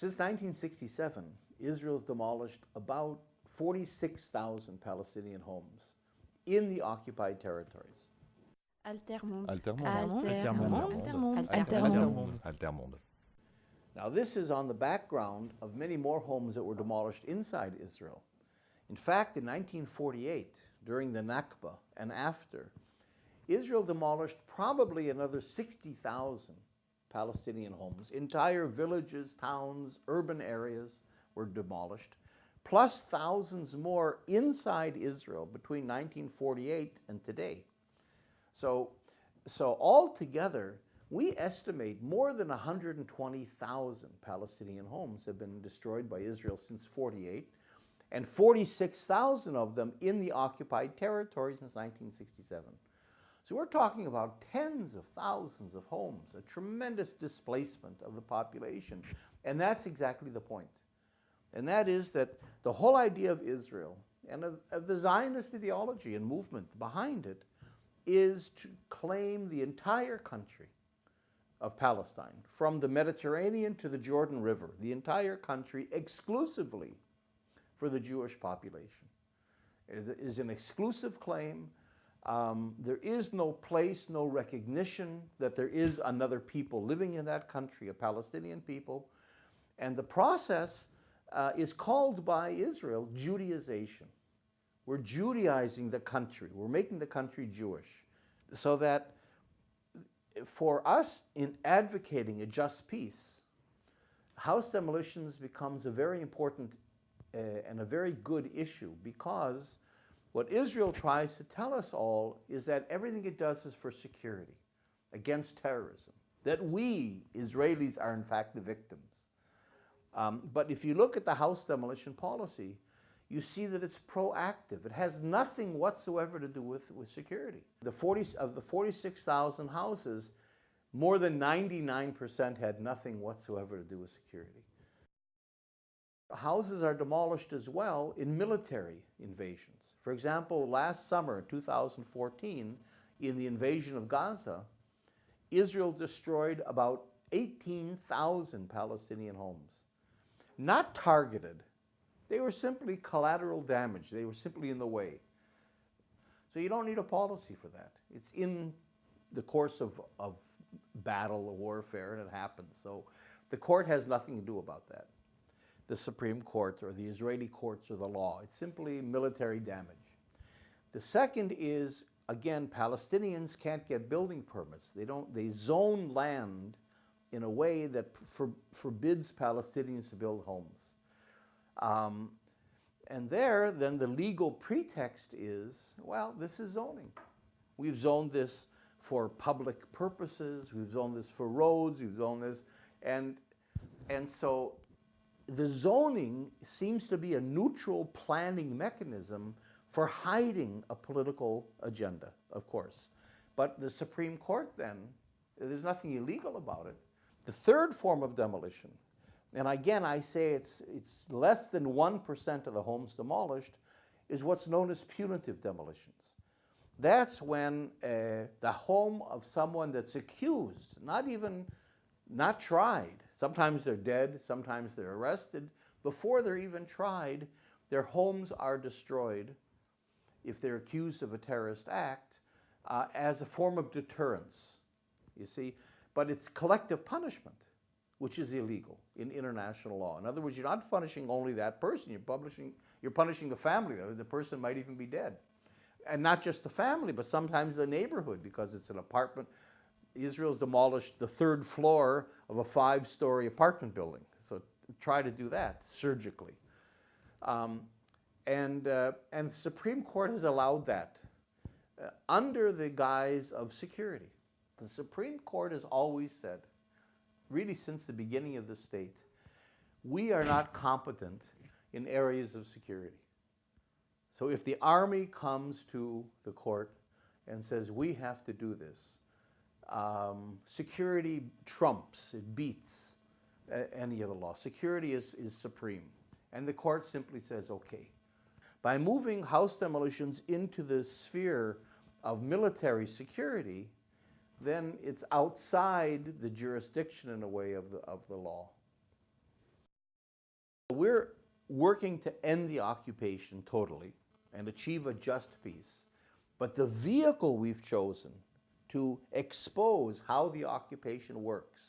Since 1967, Israel's demolished about 46,000 Palestinian homes in the occupied territories. Altermonde. Altermonde. Altermonde. Altermonde. Altermonde. Altermonde. Now, this is on the background of many more homes that were demolished inside Israel. In fact, in 1948, during the Nakba and after, Israel demolished probably another 60,000 Palestinian homes. Entire villages, towns, urban areas were demolished, plus thousands more inside Israel between 1948 and today. So, so altogether, we estimate more than 120,000 Palestinian homes have been destroyed by Israel since 48, and 46,000 of them in the occupied territory since 1967. So we're talking about tens of thousands of homes, a tremendous displacement of the population. And that's exactly the point. And that is that the whole idea of Israel and of, of the Zionist ideology and movement behind it is to claim the entire country of Palestine, from the Mediterranean to the Jordan River, the entire country exclusively for the Jewish population. It is an exclusive claim. Um, there is no place, no recognition that there is another people living in that country, a Palestinian people. And the process uh, is called by Israel Judaization. We're Judaizing the country. We're making the country Jewish. So that for us in advocating a just peace, house demolitions becomes a very important uh, and a very good issue because what Israel tries to tell us all is that everything it does is for security, against terrorism, that we, Israelis, are in fact the victims. Um, but if you look at the house demolition policy, you see that it's proactive. It has nothing whatsoever to do with, with security. The 40, of the 46,000 houses, more than 99% had nothing whatsoever to do with security. Houses are demolished as well in military invasions. For example, last summer, 2014, in the invasion of Gaza, Israel destroyed about 18,000 Palestinian homes. Not targeted, they were simply collateral damage. They were simply in the way. So you don't need a policy for that. It's in the course of, of battle or warfare and it happens. So the court has nothing to do about that. The Supreme Court or the Israeli courts or the law. It's simply military damage. The second is, again, Palestinians can't get building permits. They don't, they zone land in a way that for, forbids Palestinians to build homes. Um, and there, then the legal pretext is, well, this is zoning. We've zoned this for public purposes, we've zoned this for roads, we've zoned this, and, and so the zoning seems to be a neutral planning mechanism for hiding a political agenda, of course. But the Supreme Court then, there's nothing illegal about it. The third form of demolition and again, I say it's, it's less than 1% of the homes demolished, is what's known as punitive demolitions. That's when uh, the home of someone that's accused, not even, not tried, sometimes they're dead, sometimes they're arrested, before they're even tried, their homes are destroyed if they're accused of a terrorist act uh, as a form of deterrence, you see. But it's collective punishment which is illegal in international law. In other words, you're not punishing only that person, you're, publishing, you're punishing the family. The person might even be dead. And not just the family, but sometimes the neighborhood because it's an apartment. Israel's demolished the third floor of a five-story apartment building. So try to do that surgically. Um, and, uh, and the Supreme Court has allowed that uh, under the guise of security. The Supreme Court has always said really since the beginning of the state, we are not competent in areas of security. So if the army comes to the court and says, we have to do this, um, security trumps, it beats uh, any other law. Security is, is supreme. And the court simply says, okay. By moving house demolitions into the sphere of military security, then it's outside the jurisdiction in a way of the, of the law. we're working to end the occupation totally and achieve a just peace. But the vehicle we've chosen to expose how the occupation works,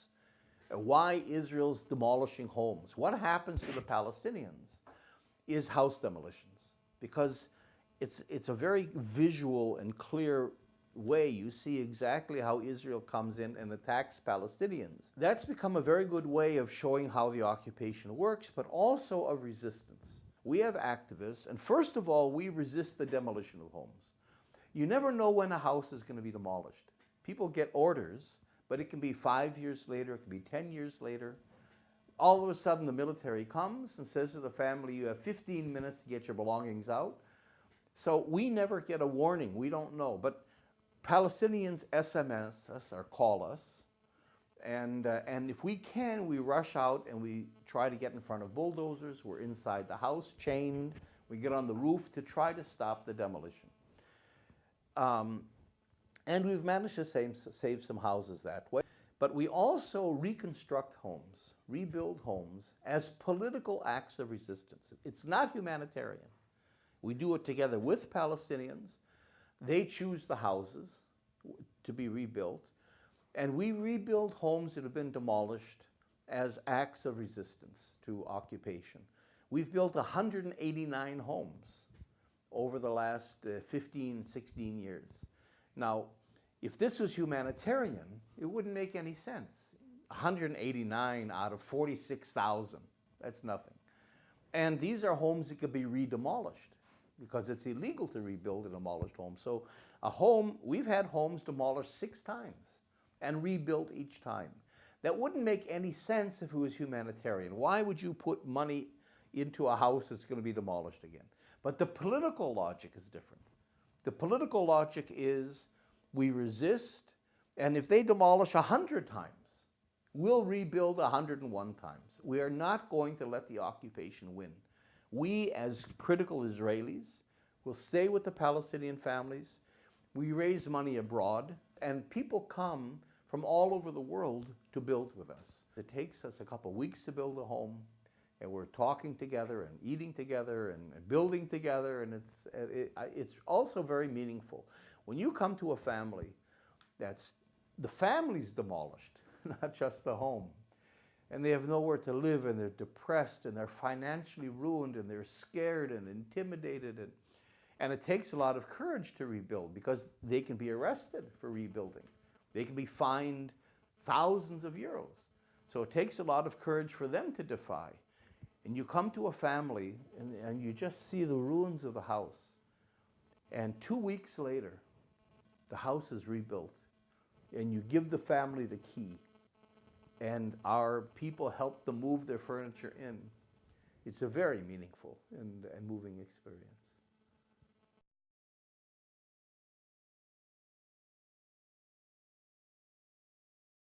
why Israel's demolishing homes, what happens to the Palestinians, is house demolitions. Because it's, it's a very visual and clear way. You see exactly how Israel comes in and attacks Palestinians. That's become a very good way of showing how the occupation works, but also of resistance. We have activists, and first of all, we resist the demolition of homes. You never know when a house is going to be demolished. People get orders, but it can be five years later, it can be 10 years later. All of a sudden, the military comes and says to the family, You have 15 minutes to get your belongings out. So we never get a warning. We don't know. But Palestinians SMS us or call us. And, uh, and if we can, we rush out and we try to get in front of bulldozers. We're inside the house, chained. We get on the roof to try to stop the demolition. Um, and we've managed to save, save some houses that way. But we also reconstruct homes, rebuild homes as political acts of resistance. It's not humanitarian. We do it together with Palestinians. They choose the houses to be rebuilt. And we rebuild homes that have been demolished as acts of resistance to occupation. We've built 189 homes over the last uh, 15, 16 years. Now, if this was humanitarian, it wouldn't make any sense. 189 out of 46,000, that's nothing. And these are homes that could be re-demolished because it's illegal to rebuild a demolished home. So a home, we've had homes demolished six times and rebuilt each time. That wouldn't make any sense if it was humanitarian. Why would you put money into a house that's going to be demolished again? But the political logic is different. The political logic is we resist, and if they demolish 100 times, we'll rebuild 101 times. We are not going to let the occupation win. We, as critical Israelis, will stay with the Palestinian families. We raise money abroad, and people come from all over the world to build with us. It takes us a couple weeks to build a home, and we're talking together and eating together and, building together, and it's, it, it's also very meaningful. When you come to a family that's, the family's demolished, not just the home, and they have nowhere to live and they're depressed and they're financially ruined and they're scared and intimidated and, and it takes a lot of courage to rebuild because they can be arrested for rebuilding. They can be fined thousands of euros. So it takes a lot of courage for them to defy. And you come to a family and, and you just see the ruins of the house. And two weeks later, the house is rebuilt. And you give the family the key and our people help them move their furniture in. It's a very meaningful and, and moving experience.